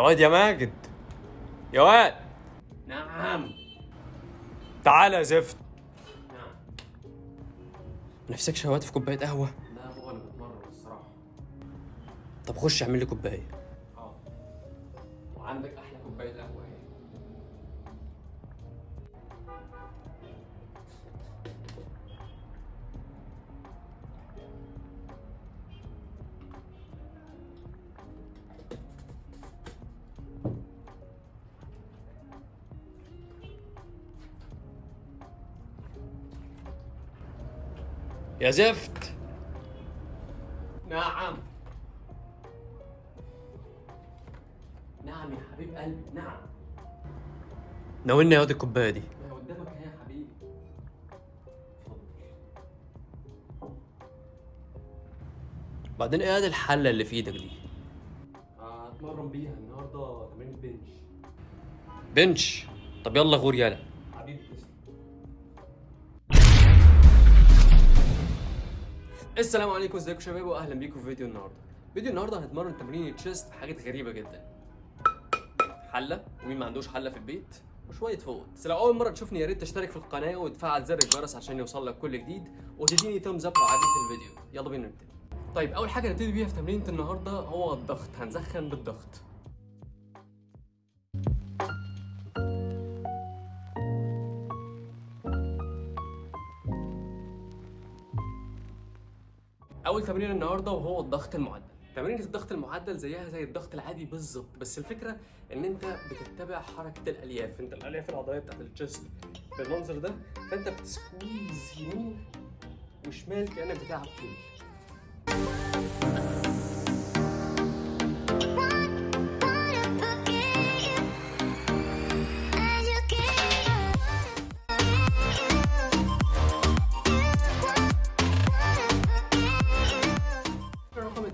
واد يا ماجد. يا واد. نعم. تعالى يا زفت. نعم. نفسك شهوات في كوباية قهوة؟ لا يا أنا بتمرن الصراحة. طب خش اعمل لي كوباية. آه. وعندك أحلى كوباية قهوة. يا زفت. نعم. نعم يا حبيب قلبي نعم. ناولني يا واد الكوباية دي. ما قدامك اهي يا حبيبي. بعدين إيه هذه الحلة اللي في إيدك دي؟ هتمرن بيها النهارده تمرين بنش. بنش؟ طب يلا غور يلا السلام عليكم ازيكم شباب واهلا بيكم في فيديو النهارده. فيديو النهارده هنتمرن تمرين chest حاجات غريبة جدا. حلة؟ ومين ما عندوش حلة في البيت؟ وشوية فوط بس لو أول مرة تشوفني يا ريت تشترك في القناة وتفعل زر الجرس عشان يوصل لك كل جديد وتديني thumbs up لو عجبك الفيديو. يلا بينا نبتدي طيب أول حاجة نبتدي بيها في تمرينة النهارده هو الضغط. هنسخن بالضغط. أول تمرين النهارده وهو الضغط المعدل. تمرينة الضغط المعدل زيها زي الضغط العادي بالظبط بس الفكرة إن أنت بتتبع حركة الألياف. أنت الألياف العضلية بتاعت الجسم بالمنظر ده فأنت بتسكويز يمين وشمال كأنك بتلعب طول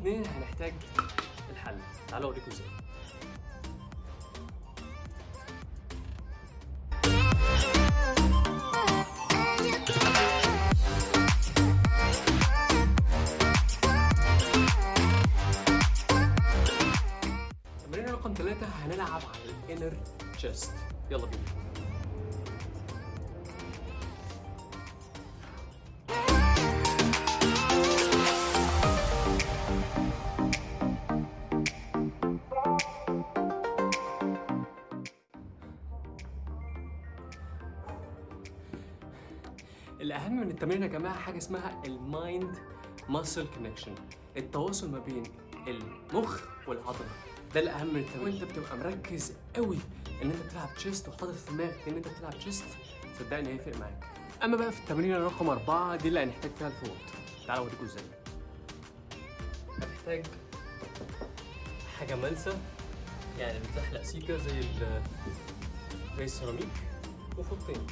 رقم اتنين هنحتاج الحل. تعالوا أوريكم إزاي. تمرين رقم ثلاثة هنلعب على الإنر تشيست يلا بينا. الأهم من التمرين يا جماعة حاجة اسمها ال mind muscle connection التواصل ما بين المخ والعضلة. ده الأهم من التمرين. وأنت بتبقى مركز قوي إن أنت بتلعب chest وحاطط في دماغك إن أنت بتلعب chest صدقني هيفرق معاك. أما بقى في التمرين رقم أربعة دي اللي هنحتاج فيها الفوط. تعالوا أوريكم إزاي. هنحتاج حاجة ملسة يعني بتزحلق سيكة زي ال زي السيراميك وفوطين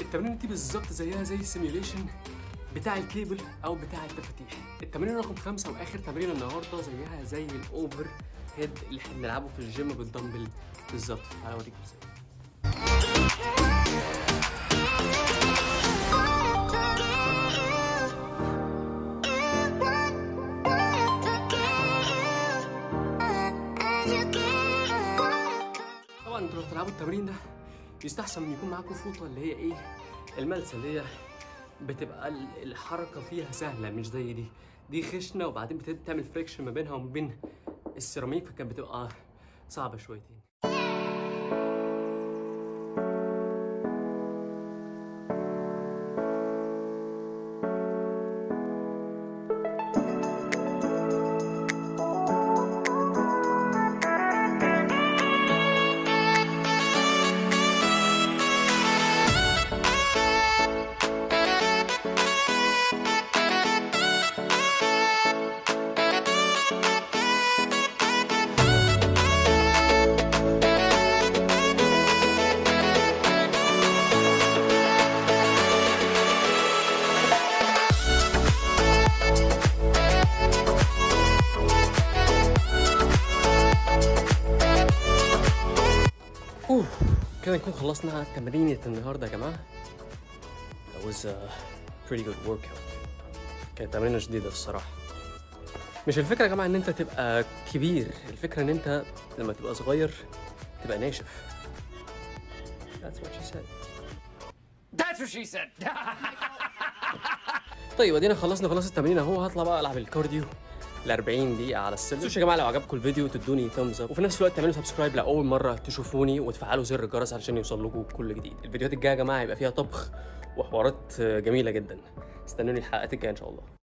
التمرين دي بالظبط زيها زي ال simulation بتاع الكيبل أو بتاع التفاتيح التمرين رقم خمسة وآخر تمرين النهارده زيها زي ال over هيد اللي إحنا بنلعبه في الجيم بالدمبل بالظبط. اوريكم إزاي أنتوا لو بتلعبوا التمرين ده يستحسن ان يكون معاكم فوطة اللي هي إيه الملسة اللي هي بتبقى ال- الحركة فيها سهلة مش زي دي. دي خشنة وبعدين بتبدا تعمل فريكشن ما بينها وما بين السيراميك فكانت بتبقى صعبة شويتين. كده نكون خلصنا تمرينة النهارده يا جماعة. That was a pretty good workout. كانت تمرينة جديدة الصراحة. مش الفكرة يا جماعة إن أنت تبقى كبير. الفكرة إن أنت لما تبقى صغير تبقى ناشف. That's what she said. That's what she said. طيب ادينا خلصنا خلاص التمرين أهو. هطلع بقى ألعب ال cardio. ل 40 دقيقة على السلم. متنسوش يا جماعة لو عجبكم الفيديو تدوني thumbs up وفي نفس الوقت تعملوا subscribe لأول مرة تشوفوني وتفعلوا زر الجرس علشان يوصل لكم كل جديد. الفيديوهات الجاية يا جماعة هيبقى فيها طبخ وحوارات جميلة جدا. استنوني الحلقات الجاية إن شاء الله.